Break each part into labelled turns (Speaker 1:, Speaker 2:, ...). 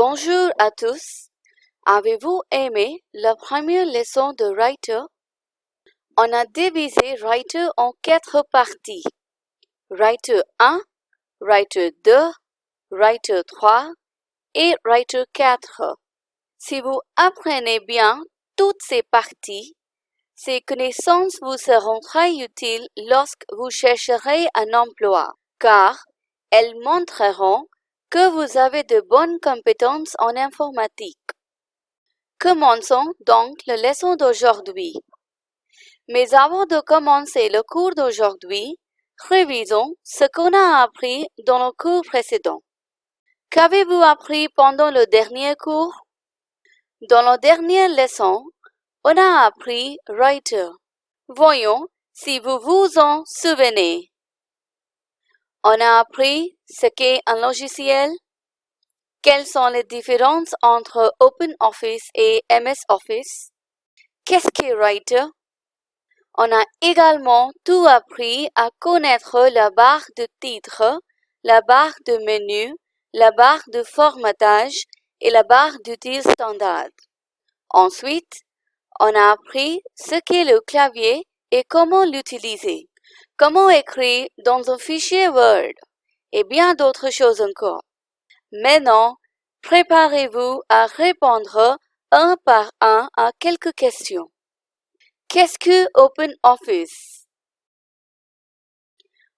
Speaker 1: Bonjour à tous. Avez-vous aimé la première leçon de Writer? On a divisé Writer en quatre parties. Writer 1, Writer 2, Writer 3 et Writer 4. Si vous apprenez bien toutes ces parties, ces connaissances vous seront très utiles lorsque vous chercherez un emploi, car elles montreront que vous avez de bonnes compétences en informatique. Commençons donc la leçon d'aujourd'hui. Mais avant de commencer le cours d'aujourd'hui, révisons ce qu'on a appris dans le cours précédent. Qu'avez-vous appris pendant le dernier cours? Dans la dernière leçon, on a appris Writer. Voyons si vous vous en souvenez. On a appris ce qu'est un logiciel, quelles sont les différences entre OpenOffice et MS Office, qu'est-ce qu'est Writer. On a également tout appris à connaître la barre de titre, la barre de menu, la barre de formatage et la barre d'outils standard. Ensuite, on a appris ce qu'est le clavier et comment l'utiliser, comment écrire dans un fichier Word? Et bien d'autres choses encore. Maintenant, préparez-vous à répondre un par un à quelques questions. Qu'est-ce que OpenOffice?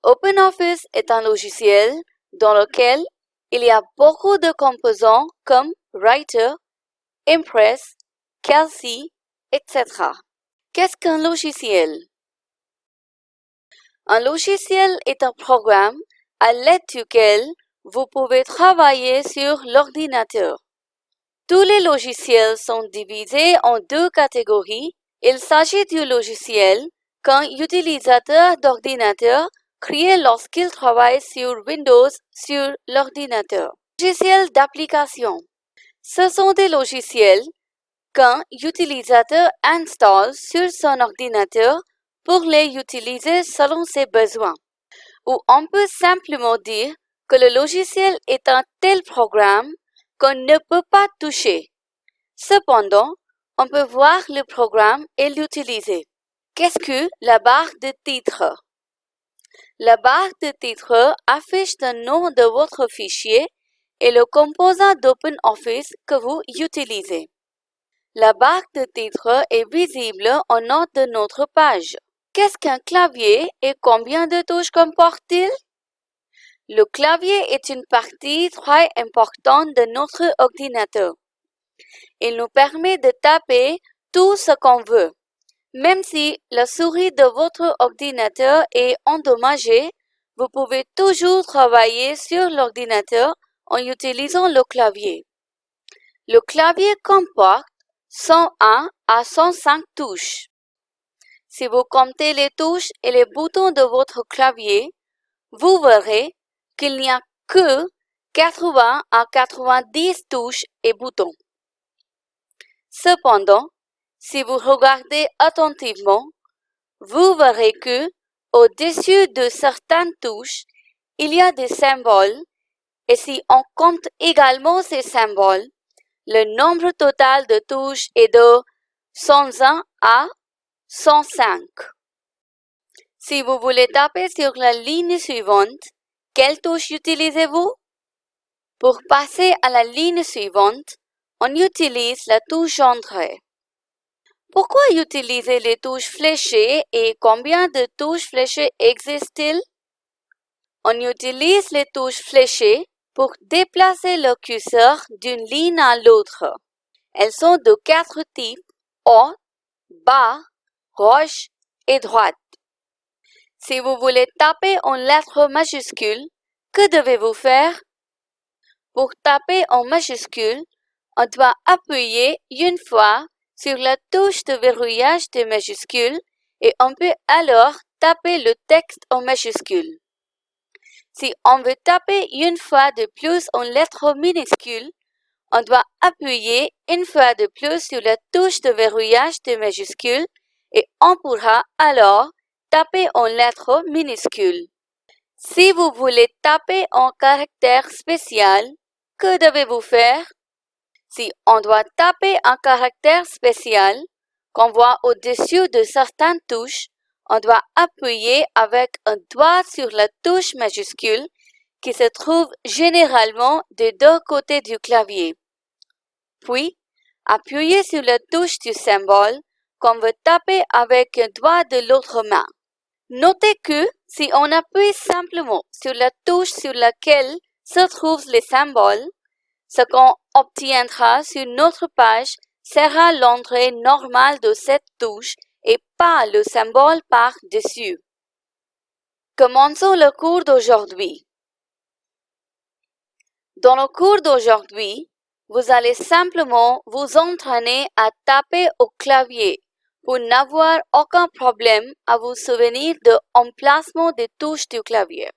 Speaker 1: OpenOffice est un logiciel dans lequel il y a beaucoup de composants comme Writer, Impress, Kelsey, etc. Qu'est-ce qu'un logiciel? Un logiciel est un programme à l'aide duquel vous pouvez travailler sur l'ordinateur. Tous les logiciels sont divisés en deux catégories. Il s'agit du logiciel qu'un utilisateur d'ordinateur crée lorsqu'il travaille sur Windows sur l'ordinateur. Logiciels d'application. Ce sont des logiciels qu'un utilisateur installe sur son ordinateur pour les utiliser selon ses besoins. Ou on peut simplement dire que le logiciel est un tel programme qu'on ne peut pas toucher. Cependant, on peut voir le programme et l'utiliser. Qu'est-ce que la barre de titre? La barre de titre affiche le nom de votre fichier et le composant d'OpenOffice que vous utilisez. La barre de titre est visible en haut de notre page. Qu'est-ce qu'un clavier et combien de touches comporte-t-il? Le clavier est une partie très importante de notre ordinateur. Il nous permet de taper tout ce qu'on veut. Même si la souris de votre ordinateur est endommagée, vous pouvez toujours travailler sur l'ordinateur en utilisant le clavier. Le clavier comporte 101 à 105 touches. Si vous comptez les touches et les boutons de votre clavier, vous verrez qu'il n'y a que 80 à 90 touches et boutons. Cependant, si vous regardez attentivement, vous verrez que, au-dessus de certaines touches, il y a des symboles et si on compte également ces symboles, le nombre total de touches est de 101 à 105. Si vous voulez taper sur la ligne suivante, quelle touche utilisez-vous? Pour passer à la ligne suivante, on utilise la touche Entrée. Pourquoi utiliser les touches fléchées et combien de touches fléchées existent-ils? On utilise les touches fléchées pour déplacer le curseur d'une ligne à l'autre. Elles sont de quatre types, haut, bas, gauche et droite. Si vous voulez taper en lettres majuscules, que devez-vous faire? Pour taper en majuscules, on doit appuyer une fois sur la touche de verrouillage de majuscules et on peut alors taper le texte en majuscules. Si on veut taper une fois de plus en lettres minuscules, on doit appuyer une fois de plus sur la touche de verrouillage de majuscules et on pourra alors taper en lettres minuscules. Si vous voulez taper en caractère spécial, que devez-vous faire? Si on doit taper un caractère spécial qu'on voit au-dessus de certaines touches, on doit appuyer avec un doigt sur la touche majuscule qui se trouve généralement des deux côtés du clavier. Puis, appuyez sur la touche du symbole qu'on veut taper avec un doigt de l'autre main. Notez que si on appuie simplement sur la touche sur laquelle se trouvent les symboles, ce qu'on obtiendra sur notre page sera l'entrée normale de cette touche et pas le symbole par-dessus. Commençons le cours d'aujourd'hui. Dans le cours d'aujourd'hui, vous allez simplement vous entraîner à taper au clavier pour n'avoir aucun problème à vous souvenir de l'emplacement des touches du clavier.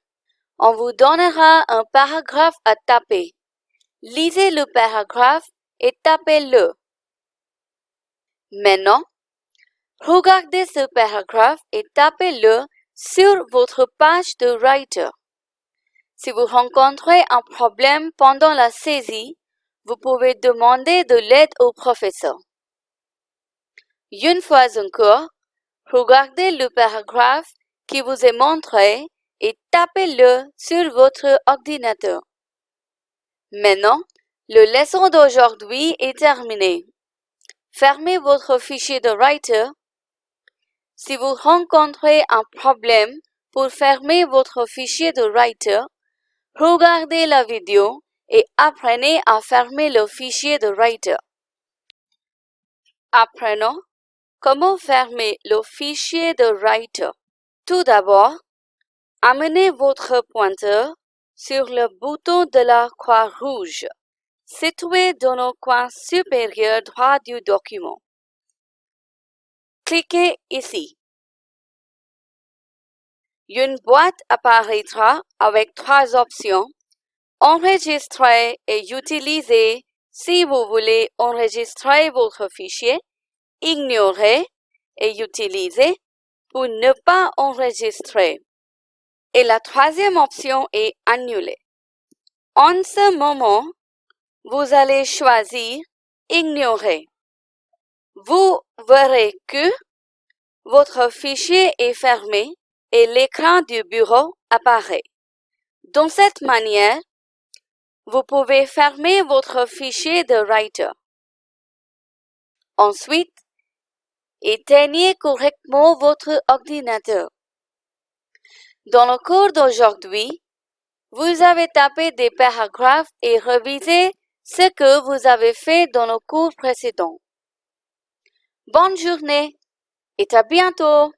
Speaker 1: On vous donnera un paragraphe à taper. Lisez le paragraphe et tapez-le. Maintenant, regardez ce paragraphe et tapez-le sur votre page de Writer. Si vous rencontrez un problème pendant la saisie, vous pouvez demander de l'aide au professeur. Une fois encore, regardez le paragraphe qui vous est montré et tapez-le sur votre ordinateur. Maintenant, le leçon d'aujourd'hui est terminé. Fermez votre fichier de Writer. Si vous rencontrez un problème pour fermer votre fichier de Writer, regardez la vidéo et apprenez à fermer le fichier de Writer. Apprenons comment fermer le fichier de Writer? Tout d'abord, amenez votre pointeur sur le bouton de la croix rouge situé dans le coin supérieur droit du document. Cliquez ici. Une boîte apparaîtra avec trois options. Enregistrer et utiliser si vous voulez enregistrer votre fichier, ignorer et utiliser pour ne pas enregistrer. Et la troisième option est annuler. En ce moment, vous allez choisir Ignorer. Vous verrez que votre fichier est fermé et l'écran du bureau apparaît. De cette manière, vous pouvez fermer votre fichier de Writer. Ensuite, éteignez correctement votre ordinateur. Dans le cours d'aujourd'hui, vous avez tapé des paragraphes et revisé ce que vous avez fait dans le cours précédent. Bonne journée et à bientôt!